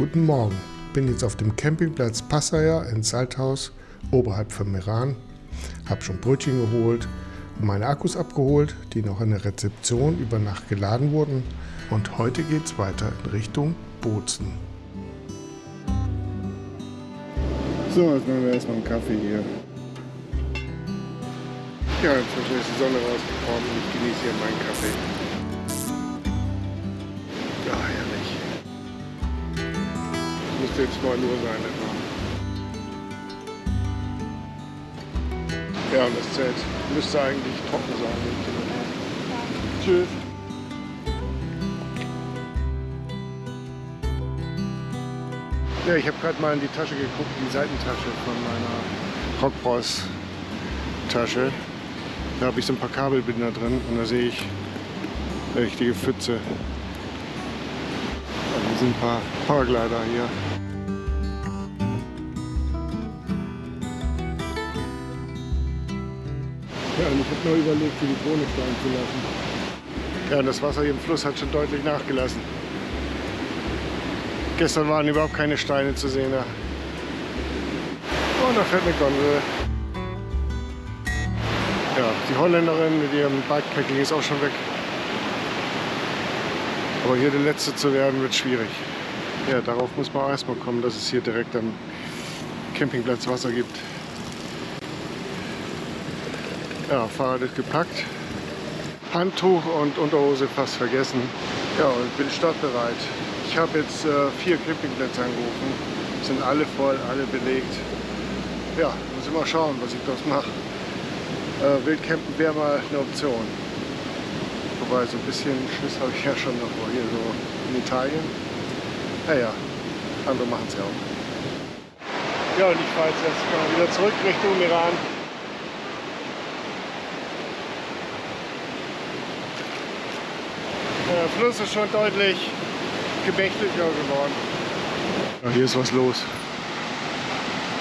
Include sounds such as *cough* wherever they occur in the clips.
Guten Morgen. Bin jetzt auf dem Campingplatz Passaya in Salthaus oberhalb von Meran. Hab schon Brötchen geholt und meine Akkus abgeholt, die noch in der Rezeption über Nacht geladen wurden. Und heute geht's weiter in Richtung Bozen. So, jetzt machen wir erstmal einen Kaffee hier. Ja, inzwischen ist die Sonne rausgekommen und ich genieße hier meinen Kaffee. Müsste jetzt 9 Uhr sein etwa. Ja, und das Zelt müsste eigentlich trocken sein. bin. Tschüss. Ja, ich habe gerade mal in die Tasche geguckt, die Seitentasche von meiner Rockbros-Tasche. Da habe ich so ein paar Kabelbinder drin und da sehe ich eine richtige Pfütze. Da sind ein paar Paraglider hier. Ja, und ich habe nur überlegt, die Drohne steigen zu lassen. Ja, und das Wasser hier im Fluss hat schon deutlich nachgelassen. Gestern waren überhaupt keine Steine zu sehen. Da. Oh, da fährt eine Gondel. Ja, die Holländerin mit ihrem Bikepacking ist auch schon weg. Aber hier der Letzte zu werden, wird schwierig. Ja, darauf muss man erstmal kommen, dass es hier direkt am Campingplatz Wasser gibt. Ja, Fahrrad ist gepackt. Handtuch und Unterhose fast vergessen. Ja, und bin startbereit. Ich habe jetzt äh, vier Campingplätze angerufen. Sind alle voll, alle belegt. Ja, muss mal schauen, was ich daraus mache. Äh, Wildcampen wäre mal eine Option. Wobei, so ein bisschen Schiss habe ich ja schon noch hier so in Italien. Naja, andere machen es ja auch. Ja, und ich fahre jetzt erstmal wieder zurück Richtung Iran. Der Fluss ist schon deutlich gemächtiger geworden. Ja, hier ist was los.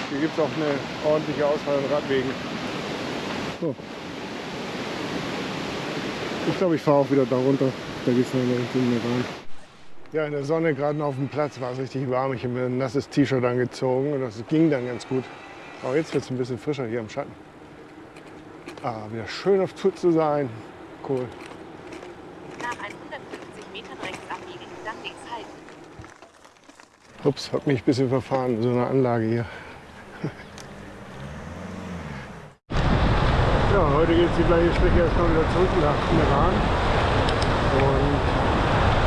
Hier gibt es auch eine ordentliche Auswahl an Radwegen. So. Ich glaube, ich fahre auch wieder da runter. Da geht es noch in Richtung Iran. Ja, in der Sonne gerade auf dem Platz war es richtig warm. Ich habe mir ein nasses T-Shirt angezogen und das ging dann ganz gut. Aber jetzt wird es ein bisschen frischer hier im Schatten. Ah, wieder schön auf Tour zu sein. Cool. Nach 150 Metern rechts abbiegen, dann links halten. Ups, hab mich ein bisschen verfahren, so eine Anlage hier. *laughs* ja, heute geht es die gleiche Strecke erstmal wieder zurück nach Meran. Und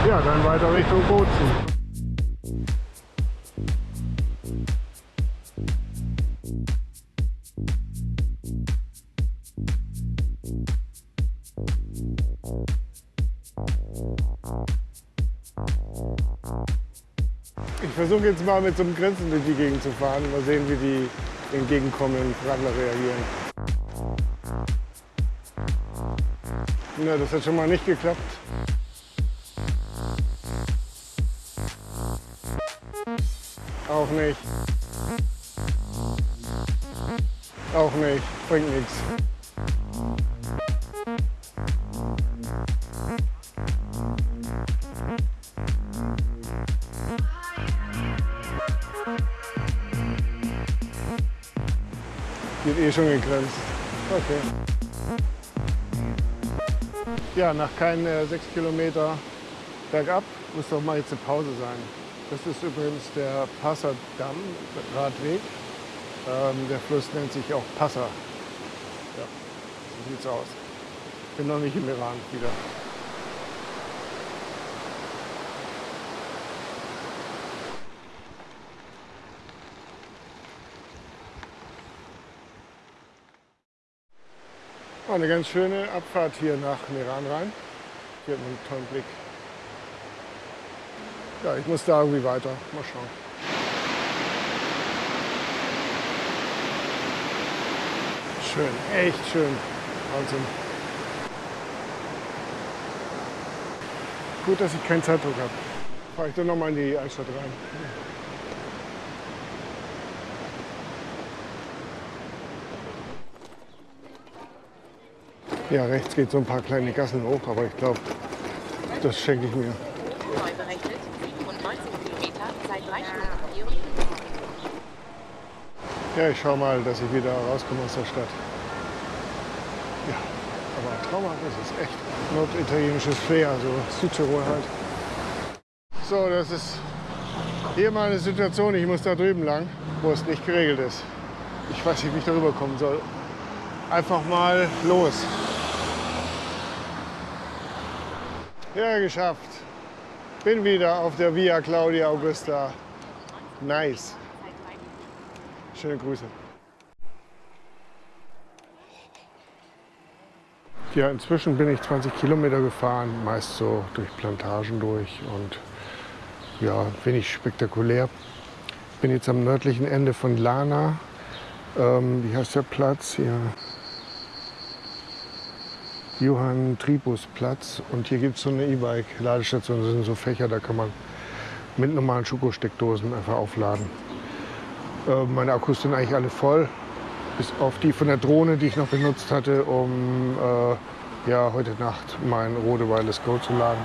ja, dann weiter Richtung Bozen. Versuche jetzt mal mit so einem Grinsen durch die Gegend zu fahren. Mal sehen, wie die entgegenkommenden Radler reagieren. Na, das hat schon mal nicht geklappt. Auch nicht. Auch nicht. Bringt nichts. Eh schon gegrenzt. Okay. Ja, nach keinen äh, sechs Kilometer bergab muss doch mal jetzt eine Pause sein. Das ist übrigens der Passerdamm, Radweg. Ähm, der Fluss nennt sich auch Passer. Ja, so sieht's aus. Bin noch nicht im Iran wieder. War eine ganz schöne Abfahrt hier nach Meran rein. Hier hat man einen tollen Blick. Ja, ich muss da irgendwie weiter. Mal schauen. Schön, echt schön. Wahnsinn. Gut, dass ich keinen Zeitdruck habe. Fahre ich dann nochmal in die Altstadt rein. Ja, rechts geht so ein paar kleine Gassen hoch, aber ich glaube, das schenke ich mir. Neu berechnet 97 Kilometer seit drei Orientierung im Norden. Ja, ich schau mal, dass ich wieder rauskomme aus der Stadt. Ja, aber traumhaft ist es echt. Norditalienisches Flair, so Südtirol halt. So, das ist hier mal eine Situation, ich muss da drüben lang, wo es nicht geregelt ist. Ich weiß nicht, wie ich darüber kommen soll. Einfach mal los. Ja, geschafft. Bin wieder auf der Via Claudia Augusta. Nice. Schöne Grüße. Ja, inzwischen bin ich 20 Kilometer gefahren, meist so durch Plantagen durch und ja, wenig spektakulär. Bin jetzt am nördlichen Ende von Lana. Ähm, wie heißt der Platz hier? Johann Tribus Platz. Und hier gibt es so eine E-Bike-Ladestation. Das sind so Fächer, da kann man mit normalen Schokosteckdosen einfach aufladen. Äh, meine Akkus sind eigentlich alle voll. Bis auf die von der Drohne, die ich noch benutzt hatte, um äh, ja, heute Nacht mein Rode Wireless Go zu laden.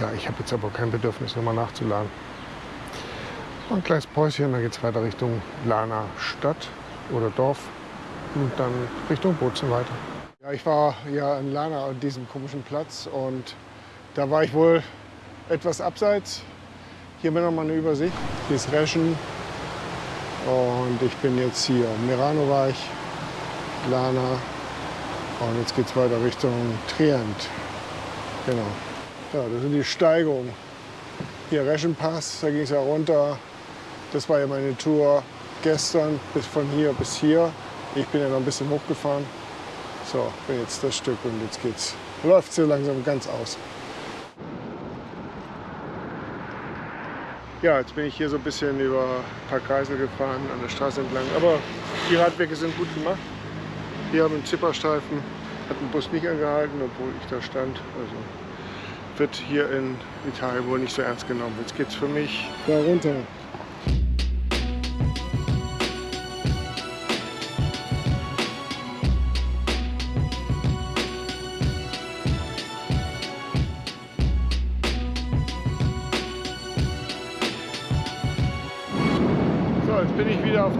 Ja, ich habe jetzt aber kein Bedürfnis, nochmal nachzuladen. Ein kleines Päuschen, dann geht es weiter Richtung Lana Stadt oder Dorf und dann Richtung Bozen weiter. Ich war ja in Lana an diesem komischen Platz und da war ich wohl etwas abseits. Hier bin noch mal eine Übersicht. Hier ist Reschen und ich bin jetzt hier. Merano war ich, Lana und jetzt geht es weiter Richtung Trient. Genau. Ja, das sind die Steigungen. Hier Reschenpass, da ging es ja runter. Das war ja meine Tour gestern bis von hier bis hier. Ich bin ja noch ein bisschen hochgefahren. So, jetzt das Stück und jetzt geht's. Läuft so langsam ganz aus. Ja, jetzt bin ich hier so ein bisschen über ein paar Kreisel gefahren an der Straße entlang. Aber die Radwege sind gut gemacht. Hier haben einen Zipperstreifen, hat ein Bus nicht angehalten, obwohl ich da stand. Also wird hier in Italien wohl nicht so ernst genommen. Jetzt geht's für mich da runter.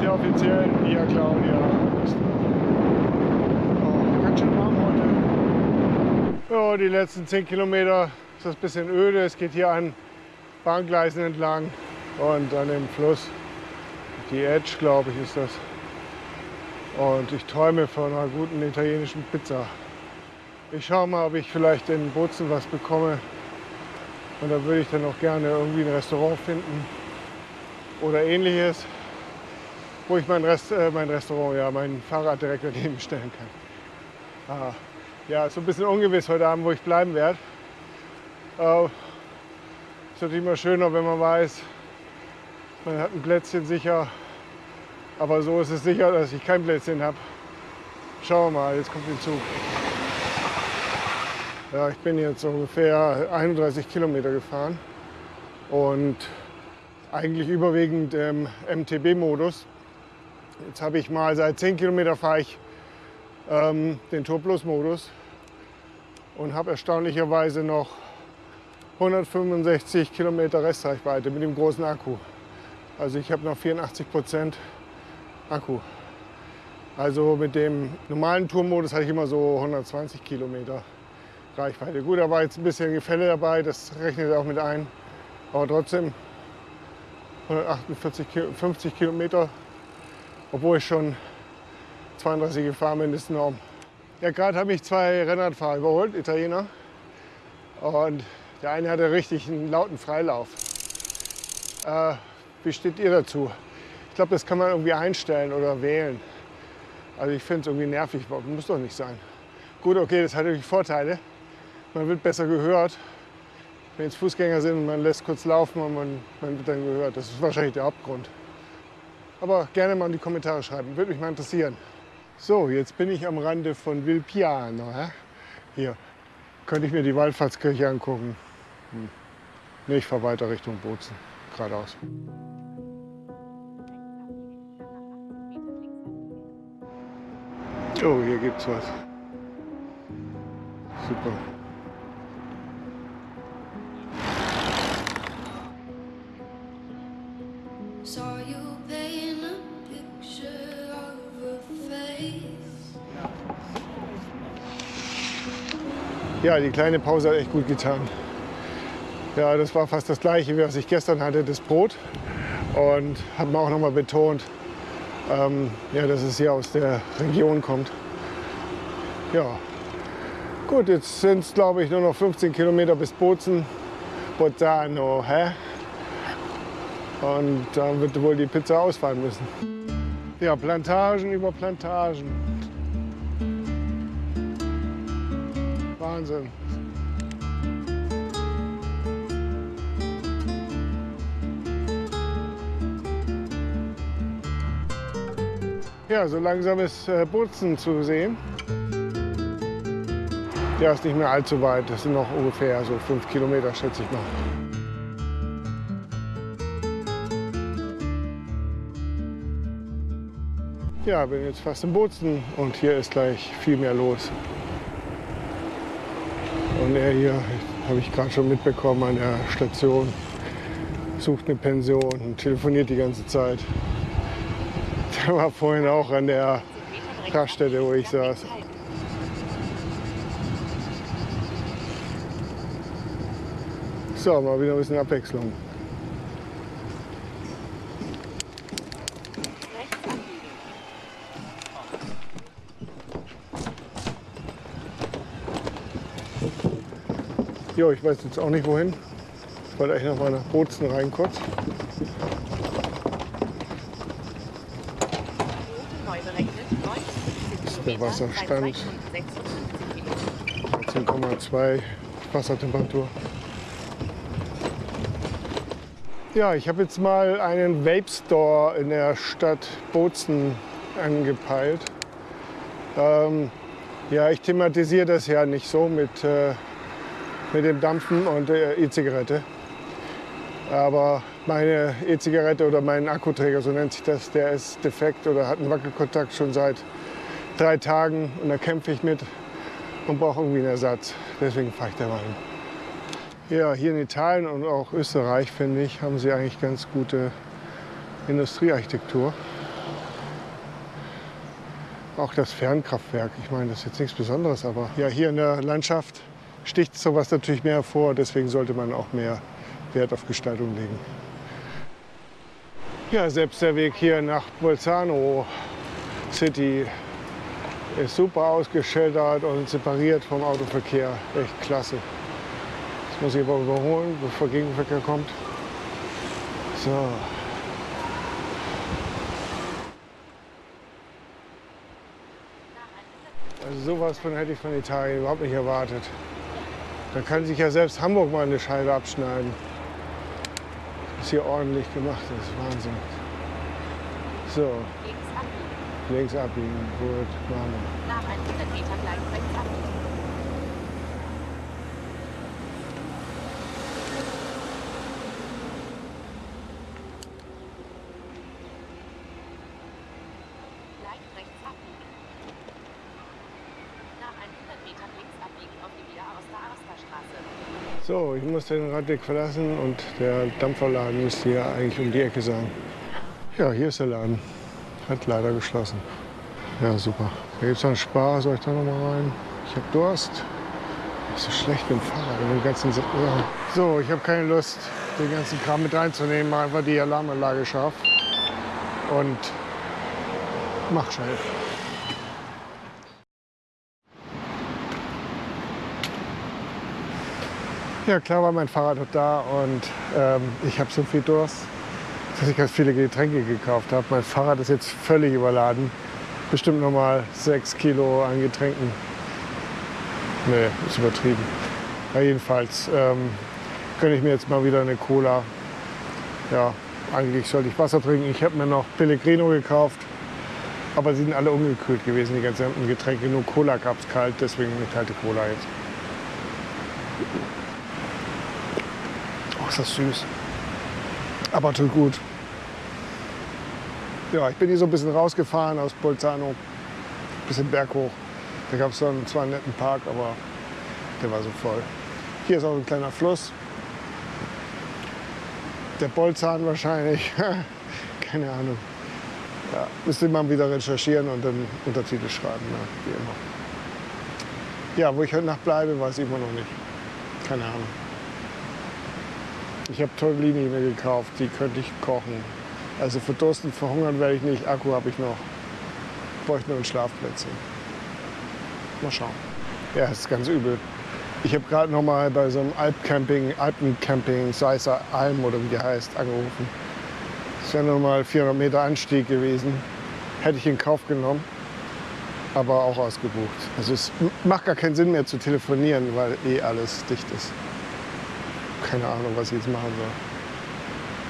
Der offiziellen Via Claudia. Oh, ganz schön warm heute. Ja, die letzten 10 Kilometer ist das ein bisschen öde. Es geht hier an Bahngleisen entlang und an dem Fluss. Die Edge, glaube ich, ist das. Und ich träume von einer guten italienischen Pizza. Ich schaue mal, ob ich vielleicht in Bozen was bekomme. Und da würde ich dann auch gerne irgendwie ein Restaurant finden oder ähnliches, wo ich mein, Rest, äh, mein Restaurant, ja, mein Fahrrad direkt daneben stellen kann. Ah, ja, ist so ein bisschen ungewiss heute Abend, wo ich bleiben werde. Äh, ist natürlich immer schöner, wenn man weiß, man hat ein Plätzchen sicher. Aber so ist es sicher, dass ich kein Plätzchen habe. Schauen wir mal, jetzt kommt der Zug. Ja, ich bin jetzt ungefähr 31 Kilometer gefahren und eigentlich überwiegend im MTB-Modus. Jetzt habe ich mal seit 10 Kilometer fahre ich ähm, den Tour Plus Modus und habe erstaunlicherweise noch 165 Kilometer Restreichweite mit dem großen Akku. Also ich habe noch 84 Prozent Akku. Also mit dem normalen Tourmodus hatte ich immer so 120 Kilometer Reichweite. Gut, da war jetzt ein bisschen Gefälle dabei, das rechnet auch mit ein. Aber trotzdem 148, 50 Kilometer, obwohl ich schon 32 gefahren bin, ist enorm. Ja, gerade habe ich zwei Rennradfahrer überholt, Italiener. Und der eine hatte richtig einen lauten Freilauf. Äh, wie steht ihr dazu? Ich glaube, das kann man irgendwie einstellen oder wählen. Also ich finde es irgendwie nervig, muss doch nicht sein. Gut, okay, das hat natürlich Vorteile. Man wird besser gehört. Wenn jetzt Fußgänger sind man lässt kurz laufen und man, man wird dann gehört. Das ist wahrscheinlich der Hauptgrund. Aber gerne mal in die Kommentare schreiben, würde mich mal interessieren. So, jetzt bin ich am Rande von Vilpiano. Hä? Hier könnte ich mir die Wallfahrtskirche angucken. Hm. Nee, ich fahre weiter Richtung Bozen, geradeaus. Oh, hier gibt's was. Super. Ja, die kleine Pause hat echt gut getan. Ja, das war fast das gleiche, wie was ich gestern hatte, das Brot. Und hat mir auch nochmal betont, ähm, ja, dass es hier aus der Region kommt. Ja, gut, jetzt sind es glaube ich nur noch 15 Kilometer bis Bozen. Bolzano, hä? Und dann wird wohl die Pizza ausfallen müssen. Ja, Plantagen über Plantagen. Wahnsinn. Ja, so langsam ist äh, Bozen zu sehen. Ja, ist nicht mehr allzu weit. Das sind noch ungefähr so fünf Kilometer, schätze ich mal. Ja, bin jetzt fast in Bozen und hier ist gleich viel mehr los. Und er hier, habe ich gerade schon mitbekommen, an der Station sucht eine Pension und telefoniert die ganze Zeit. Der war vorhin auch an der 50 Metern rechts Raststätte, wo ich saß. So, mal wieder ein bisschen Abwechslung. Jo, ich weiß jetzt auch nicht wohin. Ich wollte eigentlich noch mal nach Bozen rein kurz. Route neu berechnet. 59 der Wasserstand. bei 2 Stunden 56 Minuten. 10,2 Wassertemperatur. Ja, ich habe jetzt mal einen Vape Store in der Stadt Bozen angepeilt. Ähm, ja, ich thematisiere das ja nicht so mit, äh, mit dem Dampfen und der E-Zigarette. Aber meine E-Zigarette oder mein Akkuträger, so nennt sich das, der ist defekt oder hat einen Wackelkontakt schon seit drei Tagen und da kämpfe ich mit und brauche irgendwie einen Ersatz. Deswegen fahre ich da mal hin. Ja, hier in Italien und auch Österreich, finde ich, haben sie eigentlich ganz gute Industriearchitektur. Auch das Fernkraftwerk, ich meine, das ist jetzt nichts Besonderes, aber ja, hier in der Landschaft sticht sowas natürlich mehr hervor. Deswegen sollte man auch mehr Wert auf Gestaltung legen. Ja, selbst der Weg hier nach Bolzano City ist super ausgeschildert und separiert vom Autoverkehr. Echt klasse. Jetzt muss ich aber überholen, bevor Gegenverkehr kommt. So. Also sowas von hätte ich von Italien überhaupt nicht erwartet. Da kann sich ja selbst Hamburg mal eine Scheibe abschneiden. Das ist hier ordentlich gemacht, ist Wahnsinn. So, Links abbiegen. links abbiegen, gut, machen wir. Nach 100 Metern gleich rechts abbiegen. Gleich rechts abbiegen. Nach 100 Metern links abbiegen auf die Wiederaoster-Aosta-Straße. So, ich muss den Radweg verlassen und der Dampferladen müsste hier eigentlich um die Ecke sein. Ja, hier ist der Laden. Hat leider geschlossen. Ja, super. Da gibt es einen Spar. Soll ich da noch mal rein? Ich habe Durst. Ist so schlecht mit dem Fahrrad und den ganzen Sa- ja. So, ich habe keine Lust, den ganzen Kram mit reinzunehmen. Mach einfach die Alarmanlage scharf. Und mach schnell. Ja, klar war mein Fahrrad da und ähm, ich habe so viel Durst, dass ich ganz viele Getränke gekauft habe. Mein Fahrrad ist jetzt völlig überladen. Bestimmt noch mal sechs Kilo an Getränken. Nee, ist übertrieben. Ja, jedenfalls ähm, gönne ich mir jetzt mal wieder eine Cola. Ja, eigentlich sollte ich Wasser trinken. Ich habe mir noch Pellegrino gekauft. Aber sie sind alle ungekühlt gewesen, die ganzen Getränke. Nur Cola gab es kalt, deswegen eine kalte Cola jetzt. Ist das süß. Aber tut gut. Ja, ich bin hier so ein bisschen rausgefahren aus Bolzano. Bisschen berghoch. Da gab es zwar einen netten Park, aber der war so voll. Hier ist auch ein kleiner Fluss. Der Bolzan wahrscheinlich. *laughs* keine Ahnung. Ja, müsste man wieder recherchieren und dann Untertitel schreiben, ne? wie immer. Ja, wo ich heute Nacht bleibe, weiß ich immer noch nicht. Keine Ahnung. Ich habe Tortellini mir gekauft, die könnte ich kochen. Also verdursten, verhungern werde ich nicht. Akku habe ich noch. Bräuchte nur ein Schlafplätzchen. Mal schauen. Ja, ist ganz übel. Ich habe gerade noch mal bei so einem Alpcamping, Alpencamping, Seisser Alm oder wie die heißt, angerufen. Das wäre noch mal 400 Meter Anstieg gewesen. Hätte ich in Kauf genommen, aber auch ausgebucht. Also es macht gar keinen Sinn mehr zu telefonieren, weil eh alles dicht ist. Keine Ahnung, was ich jetzt machen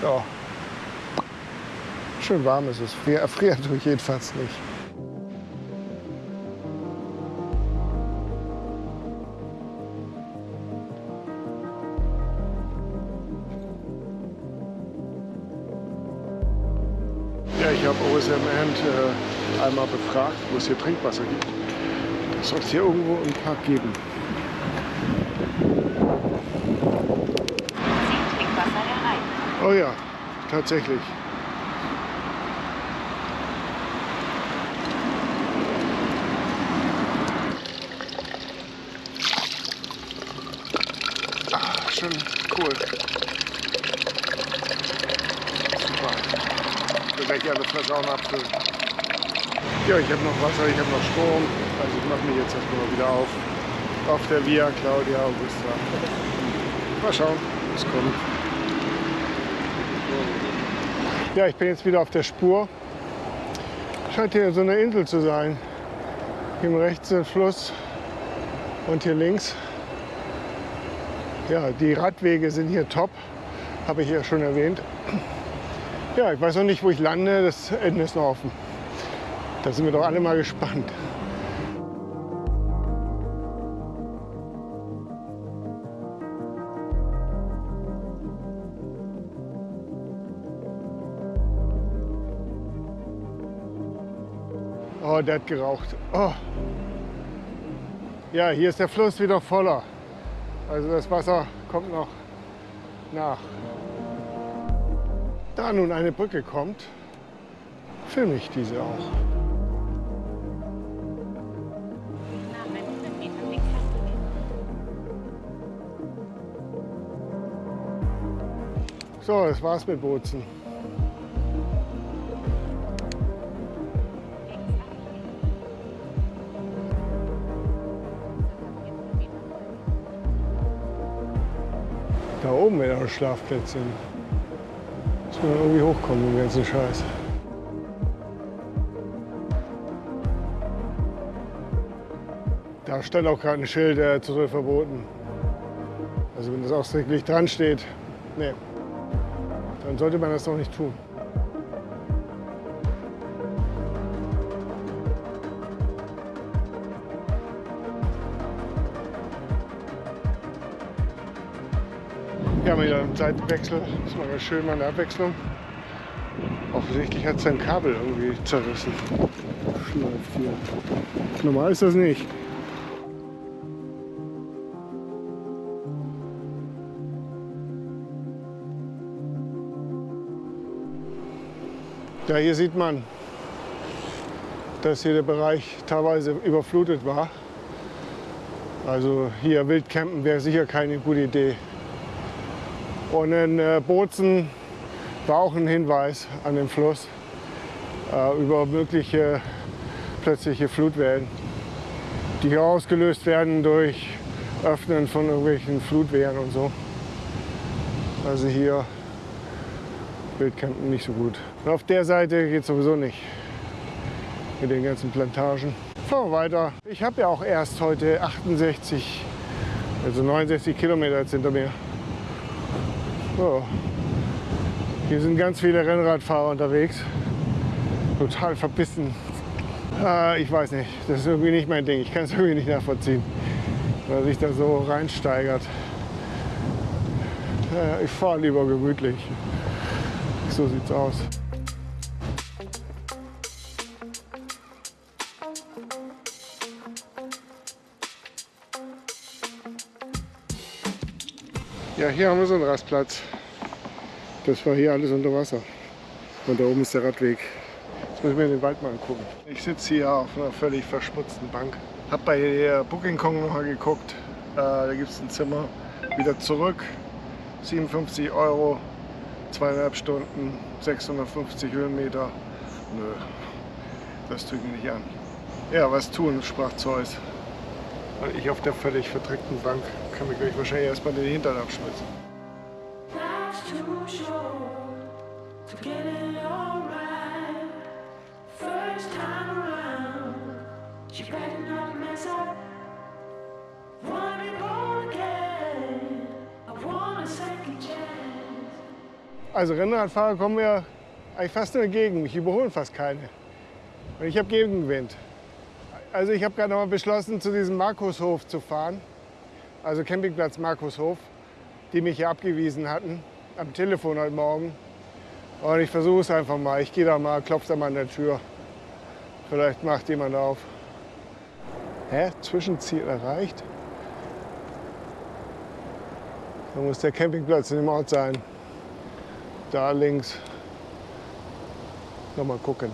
soll. Ja. Schön warm ist es. Frier- Erfrieren tue ich jedenfalls nicht. Ja, ich habe OSM End äh, einmal befragt, wo es hier Trinkwasser gibt. Das soll es hier irgendwo im Park geben. Oh ja, tatsächlich. Ah, schon cool. Super. Da werde ich alle noch abfüllen. Ja, ich habe noch Wasser, ich habe noch Strom. Also ich mache mich jetzt erstmal mal wieder auf. Auf der Via Claudia Augusta. Mal schauen, was kommt. Ja, ich bin jetzt wieder auf der Spur. Scheint hier so eine Insel zu sein. Hier rechts der Fluss und hier links. Ja, die Radwege sind hier top, habe ich ja schon erwähnt. Ja, ich weiß noch nicht, wo ich lande. Das Ende ist noch offen. Da sind wir doch alle mal gespannt. Oh, der hat geraucht. Oh. Ja, hier ist der Fluss wieder voller. Also das Wasser kommt noch nach. Da nun eine Brücke kommt, filme ich diese auch. Nach 100 Metern links abbiegen. So, das war's mit Bozen. Oben wäre noch Schlafplätzchen. Muss man irgendwie hochkommen, den ganzen Scheiß. Da stand auch gerade ein Schild, der Zutritt verboten. Also wenn das ausdrücklich dran steht, nee, dann sollte man das doch nicht tun. Ja, mal wieder einen Seitenwechsel. Ist mal schön, mal eine Abwechslung. Offensichtlich hat sein Kabel irgendwie zerrissen. Schleift hier. Normal ist das nicht. Ja, hier sieht man, dass hier der Bereich teilweise überflutet war. Also hier Wildcampen wäre sicher keine gute Idee. Und in äh, Bozen war auch ein Hinweis an den Fluss äh, über mögliche plötzliche Flutwellen, die hier ausgelöst werden durch Öffnen von irgendwelchen Flutwehren und so. Also hier Wildcampen nicht so gut. Und auf der Seite geht sowieso nicht mit den ganzen Plantagen. Fahren wir weiter. Ich habe ja auch erst heute 68, also 69 Kilometer jetzt hinter mir. So. Hier sind ganz viele Rennradfahrer unterwegs. Total verbissen. Äh, ich weiß nicht, das ist irgendwie nicht mein Ding. Ich kann es *laughs* irgendwie nicht nachvollziehen, weil sich da so reinsteigert. Äh, ich fahre lieber gemütlich. So sieht's aus. Ja, hier haben wir so einen Rastplatz. Das war hier alles unter Wasser. Und da oben ist der Radweg. Jetzt muss ich mir den Wald mal angucken. Ich sitze hier auf einer völlig verschmutzten Bank. Hab bei der Booking.com noch mal geguckt. Äh, da gibt es ein Zimmer. Wieder zurück. 57 Euro. Zweieinhalb Stunden. 650 Höhenmeter. Nö, das tue ich mir nicht an. Ja, was tun, sprach Zeus. Und ich auf der völlig verdreckten Bank kann mir gleich wahrscheinlich erstmal den Hintern abschwitzen. Also Rennradfahrer kommen mir eigentlich fast nur entgegen. Mich überholen fast keine. Und ich habe Gegenwind. Also ich habe gerade noch mal beschlossen, zu diesem Markushof zu fahren. Also Campingplatz Markushof, die mich hier abgewiesen hatten am Telefon heute Morgen. Und ich versuche es einfach mal. Ich gehe da mal, klopfe da mal an der Tür. Vielleicht macht jemand auf. Hä? Zwischenziel erreicht? Da muss der Campingplatz in dem Ort sein. Da links. Noch mal gucken.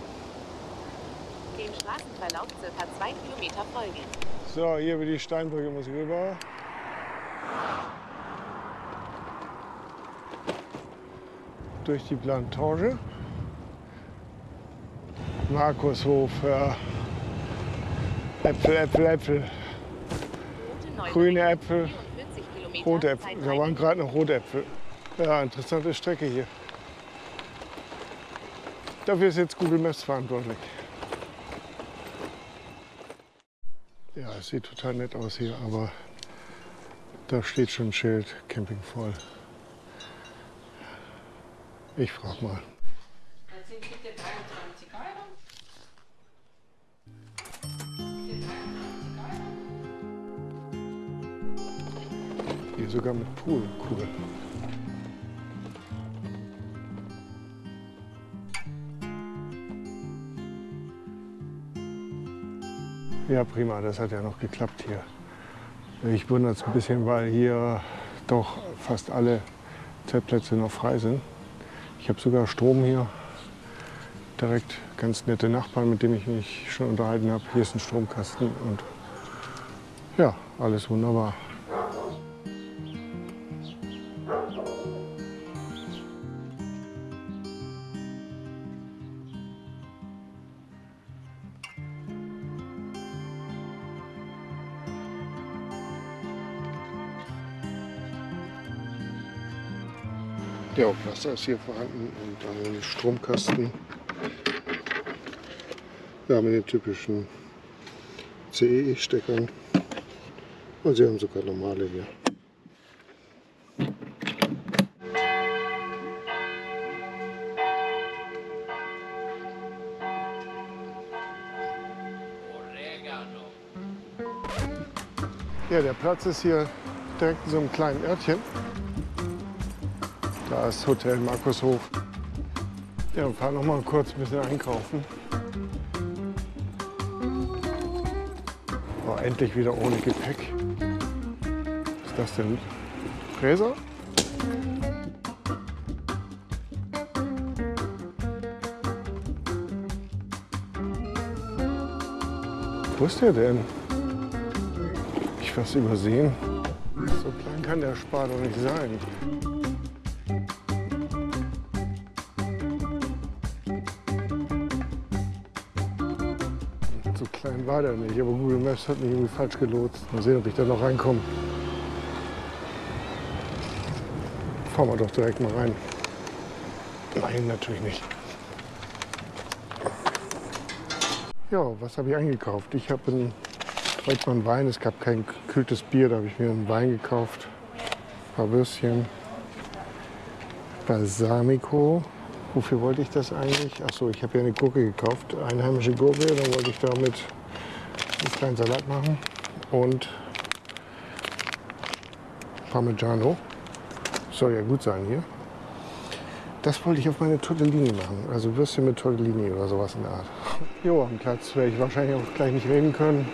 Dem Straßenverlauf circa zwei Kilometer folgen. So, hier über die Steinbrücke muss ich rüber. Durch die Plantage. Markushof, ja. Äpfel, Äpfel, Äpfel. Route 9 Grüne Äpfel, 44 Kilometer. rote Äpfel. Da waren gerade noch rote Äpfel. Ja, interessante Strecke hier. Dafür ist jetzt Google Maps verantwortlich. Ja, es sieht total nett aus hier, aber da steht schon ein Schild, Camping voll. Ich frag mal. Das sind bitte 23 Euro. Bitte 23 Euro. Hier sogar mit Pool, cool. Ja, prima, das hat ja noch geklappt hier. Ich wundere es ein bisschen, weil hier doch fast alle Zeltplätze noch frei sind. Ich habe sogar Strom hier. Direkt ganz nette Nachbarn, mit denen ich mich schon unterhalten habe. Hier ist ein Stromkasten und ja, alles wunderbar. Ja, auch Wasser ist hier vorhanden und ein Stromkasten. Ja, mit den typischen CEI-Steckern. Und sie haben sogar normale hier. Ja, der Platz ist hier direkt in so einem kleinen Örtchen. Da ist Hotel Markushof. Ja, und fahren noch mal kurz ein bisschen einkaufen. Oh, endlich wieder ohne Gepäck. Was ist das denn? Fräser? Wo ist der denn? Ich was übersehen. So klein kann der Spar doch nicht sein. Klein war der nicht, aber Google Maps hat mich irgendwie falsch gelotst. Mal sehen, ob ich da noch reinkomme. Fahren wir doch direkt mal rein. Nein, natürlich nicht. Ja, was habe ich eingekauft? Ich habe einen einen Wein. Es gab kein gekühltes Bier, da habe ich mir einen Wein gekauft. Ein paar Würstchen. Balsamico. Wofür wollte ich das eigentlich? Achso, ich habe ja eine Gurke gekauft, einheimische Gurke. Dann wollte ich damit einen kleinen Salat machen. Und Parmigiano. Soll ja gut sein hier. Das wollte ich auf meine Tortellini machen. Also Würstchen mit Tortellini oder sowas in der Art. *laughs* Jo, am Platz werde ich wahrscheinlich auch gleich nicht reden können.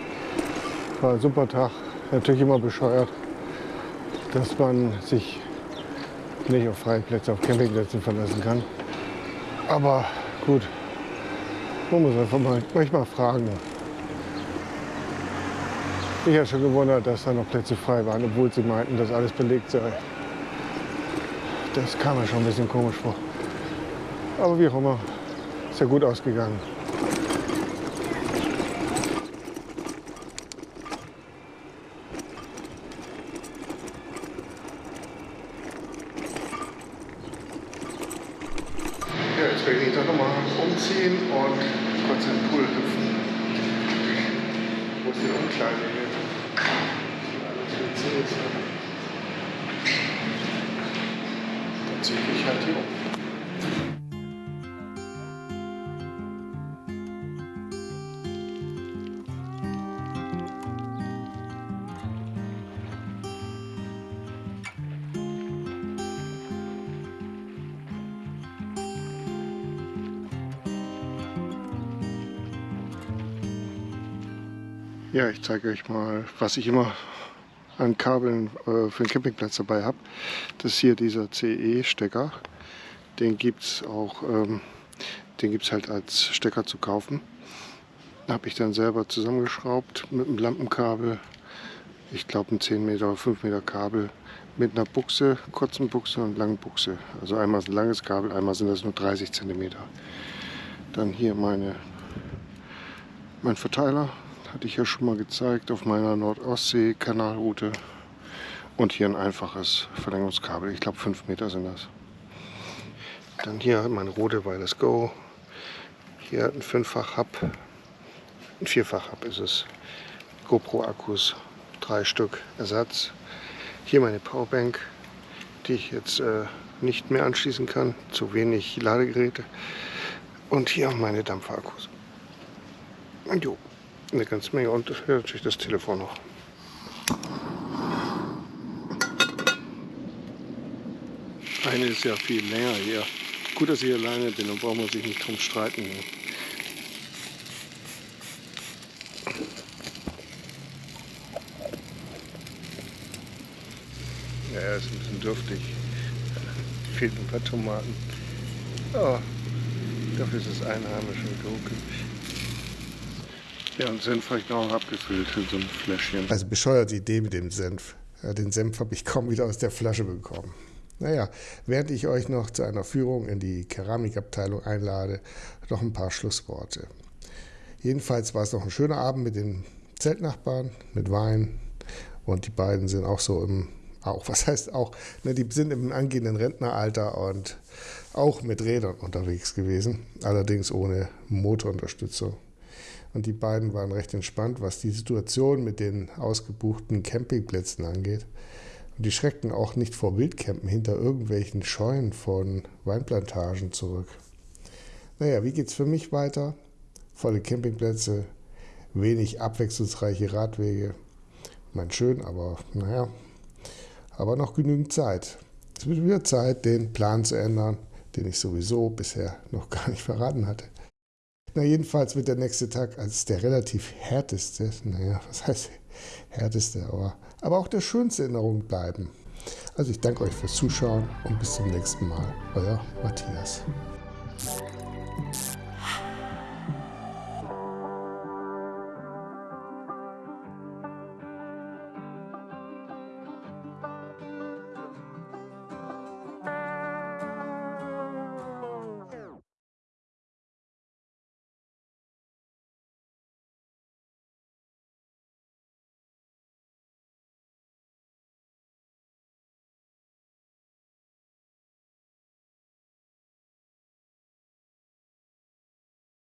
War ein super Tag. Natürlich immer bescheuert, dass man sich nicht auf freie Plätze, auf Campingplätzen verlassen kann. Aber gut, man muss einfach mal manchmal fragen. Ich habe schon gewundert, dass da noch Plätze frei waren, obwohl sie meinten, dass alles belegt sei. Das kam mir schon ein bisschen komisch vor. Aber wie auch immer, ist ja gut ausgegangen. Ja, jetzt werde ich mich doch nochmal umziehen und kurz in den Pool hüpfen. Wo ist die Umkleide hier? Das WC ist da. Dann ziehe ich halt hier um. Ja, ich zeige euch mal, was ich immer an Kabeln äh, für den Campingplatz dabei habe. Das ist hier dieser CE-Stecker. Den gibt es auch, ähm, den gibt halt als Stecker zu kaufen. Habe ich dann selber zusammengeschraubt mit einem Lampenkabel. Ich glaube ein 10 Meter oder 5 Meter Kabel mit einer Buchse, kurzen Buchse und langen Buchse. Also einmal ist ein langes Kabel, einmal sind das nur 30 Zentimeter. Dann hier meine, mein Verteiler, hatte ich ja schon mal gezeigt auf meiner Nordostsee-Kanalroute. Und hier ein einfaches Verlängerungskabel, ich glaube 5 Meter sind das. Dann hier mein Rode Wireless Go. Hier ein Fünffach-Hub, ein Vierfach-Hub ist es. GoPro-Akkus, drei Stück Ersatz. Hier meine Powerbank, die ich jetzt äh, nicht mehr anschließen kann, zu wenig Ladegeräte. Und hier meine Dampferakkus. Und jo, eine ganze Menge und hier natürlich das Telefon noch. Eine ist ja viel länger hier. Gut, dass ich alleine bin und braucht man sich nicht drum streiten. Ja, ist ein bisschen dürftig. Fehlt ein paar Tomaten. Oh, dafür ist es einheimisch und geruckelig. Ja, und Senf habe ich noch abgefüllt in so ein Fläschchen. Also bescheuerte Idee mit dem Senf. Ja, den Senf habe ich kaum wieder aus der Flasche bekommen. Naja, während ich euch noch zu einer Führung in die Keramikabteilung einlade, noch ein paar Schlussworte. Jedenfalls war es noch ein schöner Abend mit den Zeltnachbarn, mit Wein. Und die beiden sind auch so im, auch, was heißt auch, ne, die sind im angehenden Rentneralter und auch mit Rädern unterwegs gewesen, allerdings ohne Motorunterstützung. Und die beiden waren recht entspannt, was die Situation mit den ausgebuchten Campingplätzen angeht. Und die schreckten auch nicht vor Wildcampen hinter irgendwelchen Scheunen von Weinplantagen zurück. Naja, wie geht's für mich weiter? Volle Campingplätze, wenig abwechslungsreiche Radwege. Mein schön, aber naja, aber noch genügend Zeit. Es wird wieder Zeit, den Plan zu ändern, den ich sowieso bisher noch *laughs* gar nicht verraten hatte. Na, jedenfalls wird der nächste Tag als der relativ härteste, naja, was heißt härteste, aber, aber auch der schönste Erinnerung bleiben. Also ich danke euch fürs Zuschauen und bis zum nächsten Mal. Euer Matthias.